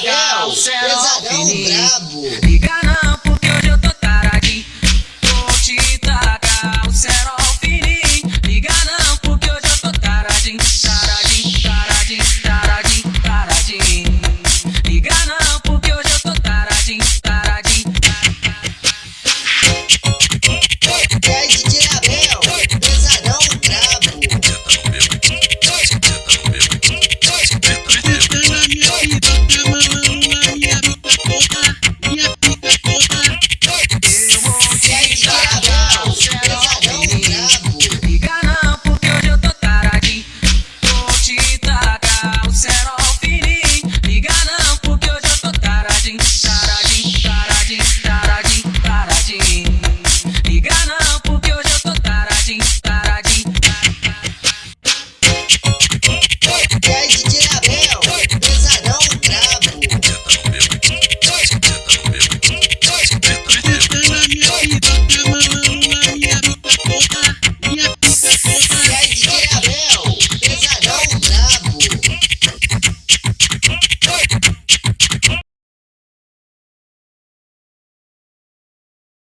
pesadão, pesadão brabo.